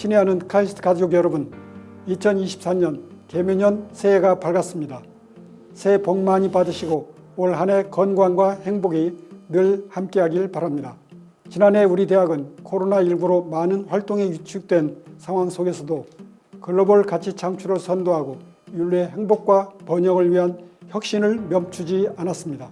친애하는 카이스트 가족 여러분, 2023년 개묘년 새해가 밝았습니다. 새해 복 많이 받으시고 올 한 해 건강과 행복이 늘 함께하길 바랍니다. 지난해 우리 대학은 코로나19로 많은 활동이 위축된 상황 속에서도 글로벌 가치 창출을 선도하고 인류의 행복과 번영을 위한 혁신을 멈추지 않았습니다.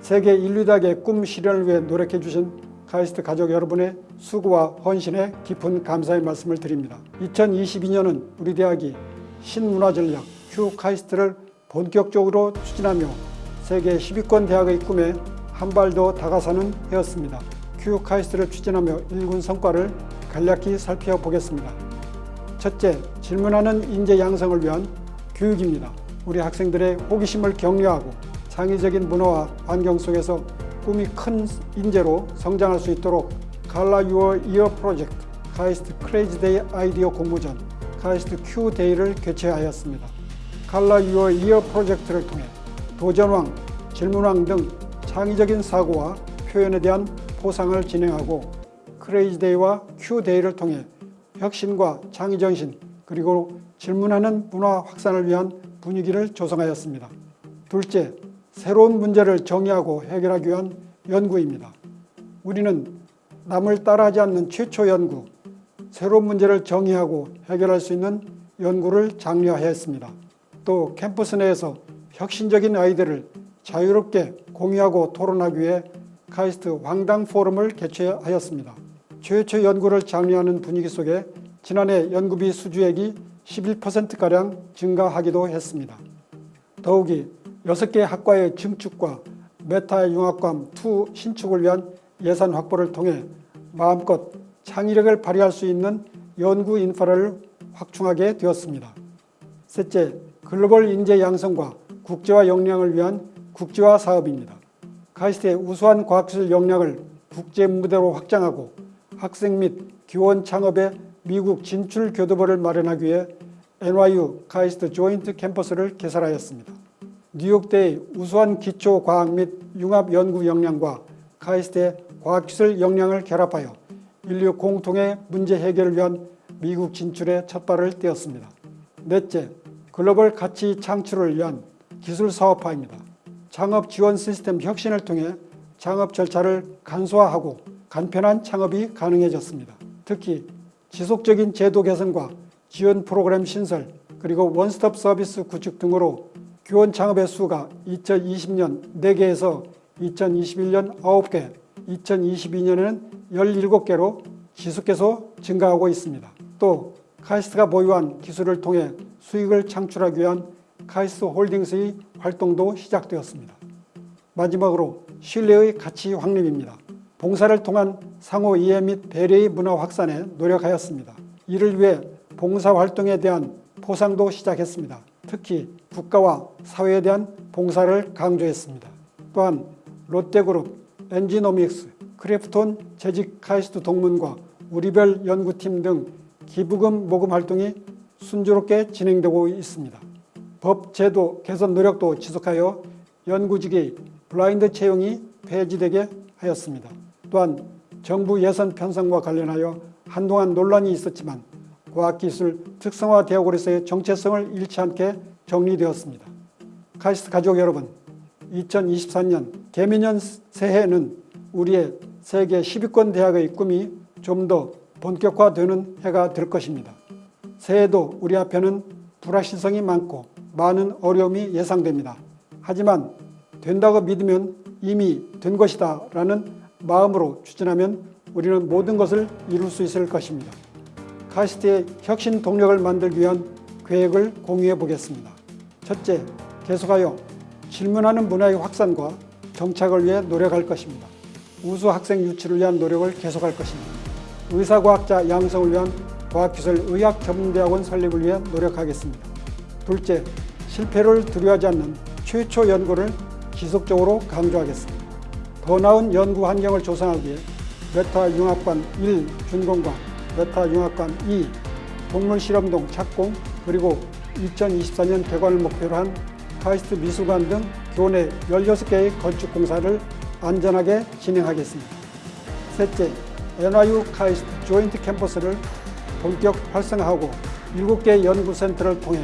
세계 인류대학의 꿈 실현을 위해 노력해 주신 카이스트 가족 여러분의 수고와 헌신에 깊은 감사의 말씀을 드립니다. 2022년은 우리 대학이 신문화전략 Q 카이스트를 본격적으로 추진하며 세계 10위권 대학의 꿈에 한 발 더 다가서는 해였습니다. Q 카이스트를 추진하며 일군 성과를 간략히 살펴보겠습니다. 첫째, 질문하는 인재 양성을 위한 교육입니다. 우리 학생들의 호기심을 격려하고 창의적인 문화와 환경 속에서 꿈이 큰 인재로 성장할 수 있도록 Color Your Year 프로젝트 카이스트 Crazy Day 아이디어 공모전 카이스트 Q Day를 개최하였습니다. 칼라 유어 이어 프로젝트를 통해 도전왕, 질문왕 등 창의적인 사고와 표현에 대한 포상을 진행하고 Crazy Day와 Q Day를 통해 혁신과 창의정신 그리고 질문하는 문화 확산을 위한 분위기를 조성하였습니다. 둘째, 새로운 문제를 정의하고 해결하기 위한 연구입니다. 우리는 남을 따라하지 않는 최초 연구, 새로운 문제를 정의하고 해결할 수 있는 연구를 장려하였습니다. 또 캠퍼스 내에서 혁신적인 아이디어를 자유롭게 공유하고 토론하기 위해 카이스트 황당 포럼을 개최하였습니다. 최초 연구를 장려하는 분위기 속에 지난해 연구비 수주액이 11%가량 증가하기도 했습니다. 더욱이 6개 학과의 증축과 메타 융합감 2 신축을 위한 예산 확보를 통해 마음껏 창의력을 발휘할 수 있는 연구 인프라를 확충하게 되었습니다. 셋째, 글로벌 인재 양성과 국제화 역량을 위한 국제화 사업입니다. 카이스트의 우수한 과학기술 역량을 국제 무대로 확장하고 학생 및 기원 창업에 미국 진출 교두보를 마련하기 위해 NYU 카이스트 조인트 캠퍼스를 개설하였습니다. 뉴욕대의 우수한 기초과학 및 융합 연구 역량과 카이스트의 과학기술 역량을 결합하여 인류 공통의 문제 해결을 위한 미국 진출에 첫발을 떼었습니다. 넷째, 글로벌 가치 창출을 위한 기술 사업화입니다. 창업 지원 시스템 혁신을 통해 창업 절차를 간소화하고 간편한 창업이 가능해졌습니다. 특히 지속적인 제도 개선과 지원 프로그램 신설 그리고 원스톱 서비스 구축 등으로 교원 창업의 수가 2020년 4개에서 2021년 9개, 2022년에는 17개로 지속해서 증가하고 있습니다. 또 카이스트가 보유한 기술을 통해 수익을 창출하기 위한 카이스트 홀딩스의 활동도 시작되었습니다. 마지막으로 신뢰의 가치 확립입니다. 봉사를 통한 상호 이해 및 배려의 문화 확산에 노력하였습니다. 이를 위해 봉사활동에 대한 포상도 시작했습니다. 특히 국가와 사회에 대한 봉사를 강조했습니다. 또한 롯데그룹, 엔지노믹스, 크래프톤 재직 카이스트 동문과 우리별 연구팀 등 기부금 모금 활동이 순조롭게 진행되고 있습니다. 법 제도 개선 노력도 지속하여 연구직의 블라인드 채용이 폐지되게 하였습니다. 또한 정부 예산 편성과 관련하여 한동안 논란이 있었지만 과학기술 특성화 대학으로서의 정체성을 잃지 않게 정리되었습니다. 카이스트 가족 여러분, 2023년 개미년 새해는 우리의 세계 10위권 대학의 꿈이 좀 더 본격화되는 해가 될 것입니다. 새해도 우리 앞에는 불확실성이 많고 많은 어려움이 예상됩니다. 하지만 된다고 믿으면 이미 된 것이다 라는 마음으로 추진하면 우리는 모든 것을 이룰 수 있을 것입니다. 카이스트의 혁신 동력을 만들기 위한 계획을 공유해 보겠습니다. 첫째, 계속하여 질문하는 문화의 확산과 정착을 위해 노력할 것입니다. 우수 학생 유치를 위한 노력을 계속할 것입니다. 의사과학자 양성을 위한 과학기술 의학전문대학원 설립을 위해 노력하겠습니다. 둘째, 실패를 두려워하지 않는 최초 연구를 지속적으로 강조하겠습니다. 더 나은 연구 환경을 조성하기 위해 메타 융합관 1 준공과 메타 융합관 2 동물실험동 착공 그리고 2024년 개관을 목표로 한 카이스트 미술관 등 교내 16개의 건축 공사를 안전하게 진행하겠습니다. 셋째, NYU 카이스트 Joint 캠퍼스를 본격 활성화하고 7개 연구센터를 통해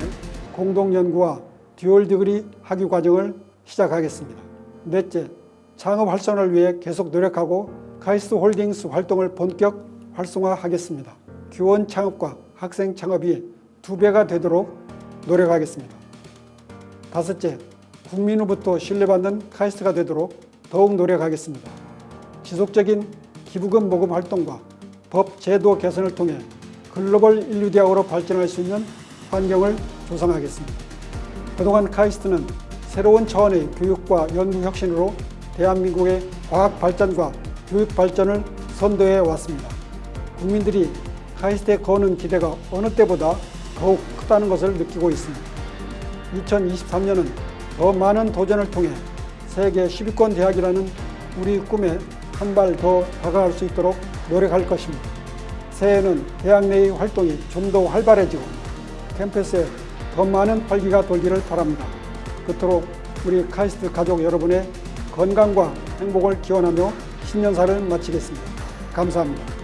공동연구와 dual degree 학위 과정을 시작하겠습니다. 넷째, 창업 활성화를 위해 계속 노력하고 카이스트 홀딩스 활동을 본격 활성화하겠습니다. 교원 창업과 학생 창업이 두 배가 되도록 노력하겠습니다. 다섯째, 국민으로부터 신뢰받는 카이스트가 되도록 더욱 노력하겠습니다. 지속적인 기부금 모금 활동과 법 제도 개선을 통해 글로벌 일류대학으로 발전할 수 있는 환경을 조성하겠습니다. 그동안 카이스트는 새로운 차원의 교육과 연구 혁신으로 대한민국의 과학 발전과 교육 발전을 선도해 왔습니다. 국민들이 카이스트에 거는 기대가 어느 때보다 더욱 크다는 것을 느끼고 있습니다. 2023년은 더 많은 도전을 통해 세계 10위권 대학이라는 우리 꿈에 한 발 더 다가갈 수 있도록 노력할 것입니다. 새해에는 대학 내의 활동이 좀 더 활발해지고 캠퍼스에 더 많은 활기가 돌기를 바랍니다. 그토록 우리 카이스트 가족 여러분의 건강과 행복을 기원하며 신년사를 마치겠습니다. 감사합니다.